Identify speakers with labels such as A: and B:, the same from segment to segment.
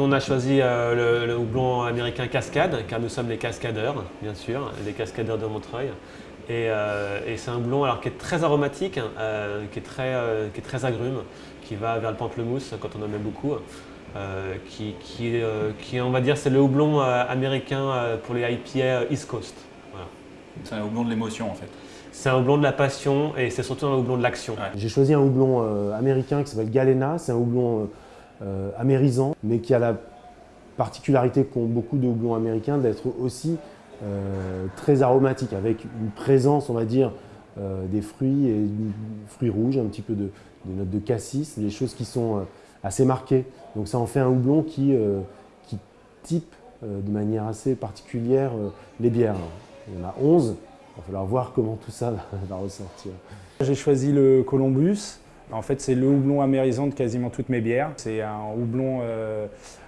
A: Nous, on a choisi euh, le, le houblon américain Cascade, car nous sommes les cascadeurs, bien sûr, les cascadeurs de Montreuil. Et, euh, et c'est un houblon alors, qui est très aromatique, euh, qui, est très, euh, qui est très agrume, qui va vers le pamplemousse quand on en met beaucoup. euh, qui, qui, euh, qui, on va dire, c'est le houblon euh, américain euh, pour les IPA East Coast. Voilà.
B: C'est un houblon de l'émotion en fait.
A: C'est un houblon de la passion et c'est surtout un houblon de l'action.
B: Ouais.
C: J'ai choisi un houblon euh, américain qui s'appelle Galena. C'est un houblon euh, amérisant, mais qui a la particularité qu'ont beaucoup de houblons américains d'être aussi euh, très aromatique, avec une présence, on va dire, euh, des fruits et fruits rouges, un petit peu de, notes de cassis, des choses qui sont assez marquées. Donc ça en fait un houblon qui, qui type de manière assez particulière les bières. Il y en a 11, il va falloir voir comment tout ça va ressortir.
D: J'ai choisi le Columbus. En fait, c'est le houblon amérisant de quasiment toutes mes bières. C'est un houblon euh,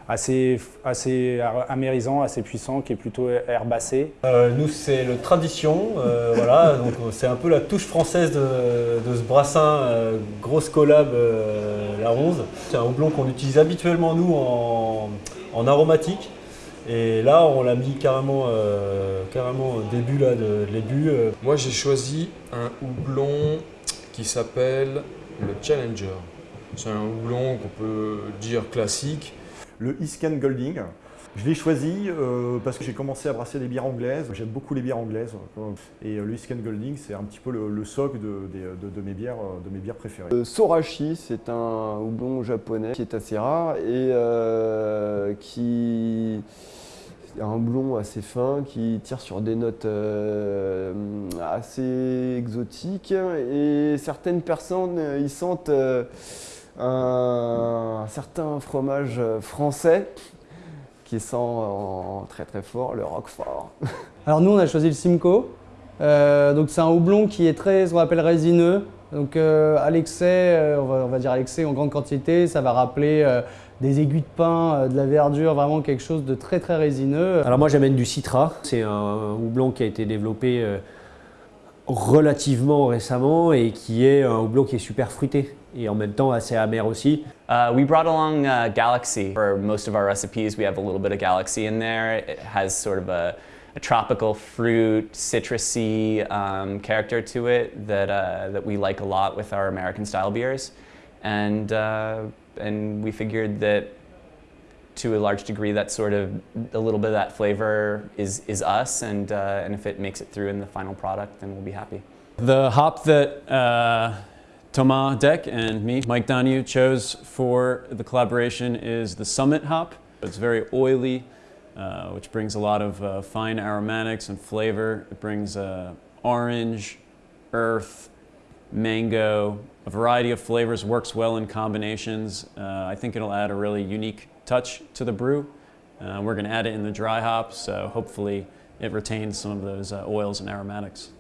D: assez, assez amérisant, assez puissant, qui est plutôt herbacé.
E: Euh, nous, c'est le tradition, euh, voilà, donc c'est un peu la touche française de, de ce brassin, euh, grosse collab, euh, la 11. C'est un houblon qu'on utilise habituellement, nous, en, en aromatique. Et là, on l'a mis carrément, euh, carrément au début là, de, de l'ébut.
F: Moi, j'ai choisi un houblon qui s'appelle le Challenger. C'est un houblon qu'on peut dire classique.
G: Le Isken Golding. Je l'ai choisi euh, parce que j'ai commencé à brasser des bières anglaises. J'aime beaucoup les bières anglaises. Et euh, le Isken Golding, c'est un petit peu le, le socle de, de mes bières, euh, de mes bières préférées.
H: Le Sorachi, c'est un houblon japonais qui est assez rare et euh, qui un houblon assez fin qui tire sur des notes euh, assez exotiques et certaines personnes euh, y sentent euh, un, certain fromage français qui sent en très très fort le roquefort.
I: Alors nous, on a choisi le Simcoe. Euh, donc c'est un houblon qui est très, qu'on appelle résineux. Donc euh, à l'excès, euh, on, va, on va dire à l'excès en grande quantité, ça va rappeler euh, des aiguilles de pain, euh, de la verdure, vraiment quelque chose de très très résineux.
J: Alors moi j'amène du Citra, c'est un houblon qui a été développé euh, relativement récemment et qui est un houblon qui est super fruité et en même temps assez amer aussi.
K: Uh, we brought along uh, Galaxy. For most of our recipes, we have a little bit of Galaxy in there. It has sort of a, a tropical fruit, citrusy um, character to it that, uh, that we like a lot with our American style beers. And, uh, and we figured that to a large degree that sort of a little bit of that flavor is, is us and, uh, and if it makes it through in the final product then we'll be happy.
L: The hop that uh, Thomas Deck and me, Mike Donahue, chose for the collaboration is the Summit hop. It's very oily, uh, which brings a lot of uh, fine aromatics and flavor. It brings uh, orange, earth, mango, a variety of flavors, works well in combinations. Uh, I think it'll add a really unique touch to the brew. Uh, we're going to add it in the dry hop, so hopefully it retains some of those oils and aromatics.